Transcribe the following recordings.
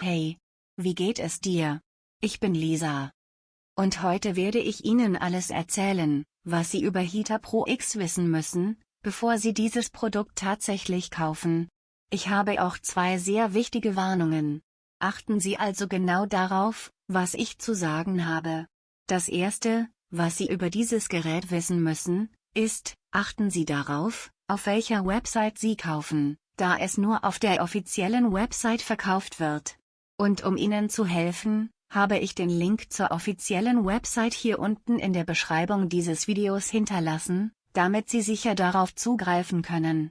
Hey, wie geht es dir? Ich bin Lisa. Und heute werde ich Ihnen alles erzählen, was Sie über Hita Pro X wissen müssen, bevor Sie dieses Produkt tatsächlich kaufen. Ich habe auch zwei sehr wichtige Warnungen. Achten Sie also genau darauf, was ich zu sagen habe. Das erste, was Sie über dieses Gerät wissen müssen, ist, achten Sie darauf, auf welcher Website Sie kaufen, da es nur auf der offiziellen Website verkauft wird. Und um Ihnen zu helfen, habe ich den Link zur offiziellen Website hier unten in der Beschreibung dieses Videos hinterlassen, damit Sie sicher darauf zugreifen können.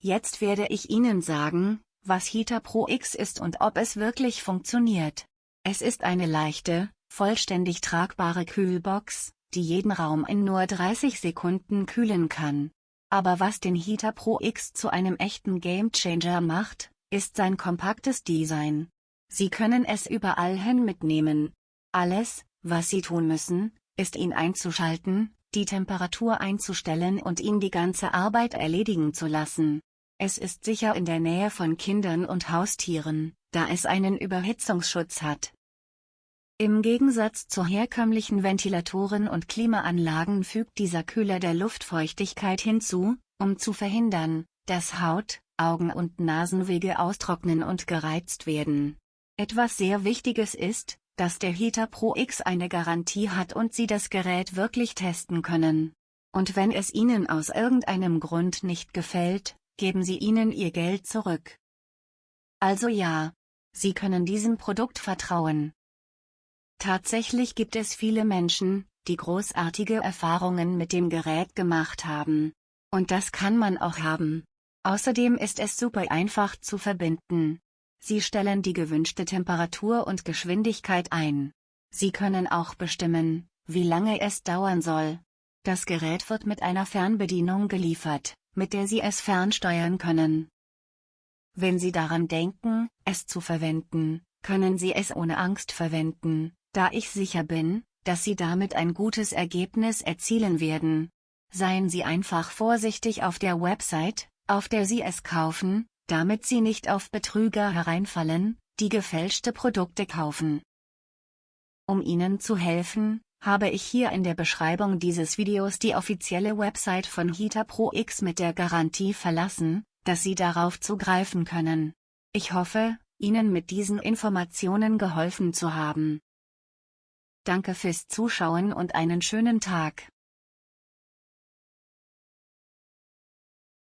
Jetzt werde ich Ihnen sagen, was Heater Pro X ist und ob es wirklich funktioniert. Es ist eine leichte, vollständig tragbare Kühlbox, die jeden Raum in nur 30 Sekunden kühlen kann. Aber was den Heater Pro X zu einem echten Gamechanger macht, ist sein kompaktes Design. Sie können es überall hin mitnehmen. Alles, was Sie tun müssen, ist ihn einzuschalten, die Temperatur einzustellen und ihn die ganze Arbeit erledigen zu lassen. Es ist sicher in der Nähe von Kindern und Haustieren, da es einen Überhitzungsschutz hat. Im Gegensatz zu herkömmlichen Ventilatoren und Klimaanlagen fügt dieser Kühler der Luftfeuchtigkeit hinzu, um zu verhindern, dass Haut, Augen und Nasenwege austrocknen und gereizt werden. Etwas sehr Wichtiges ist, dass der Heater Pro X eine Garantie hat und Sie das Gerät wirklich testen können. Und wenn es Ihnen aus irgendeinem Grund nicht gefällt, geben Sie ihnen Ihr Geld zurück. Also ja, Sie können diesem Produkt vertrauen. Tatsächlich gibt es viele Menschen, die großartige Erfahrungen mit dem Gerät gemacht haben. Und das kann man auch haben. Außerdem ist es super einfach zu verbinden. Sie stellen die gewünschte Temperatur und Geschwindigkeit ein. Sie können auch bestimmen, wie lange es dauern soll. Das Gerät wird mit einer Fernbedienung geliefert, mit der Sie es fernsteuern können. Wenn Sie daran denken, es zu verwenden, können Sie es ohne Angst verwenden, da ich sicher bin, dass Sie damit ein gutes Ergebnis erzielen werden. Seien Sie einfach vorsichtig auf der Website, auf der Sie es kaufen, damit Sie nicht auf Betrüger hereinfallen, die gefälschte Produkte kaufen. Um Ihnen zu helfen, habe ich hier in der Beschreibung dieses Videos die offizielle Website von Hita Pro X mit der Garantie verlassen, dass Sie darauf zugreifen können. Ich hoffe, Ihnen mit diesen Informationen geholfen zu haben. Danke fürs Zuschauen und einen schönen Tag.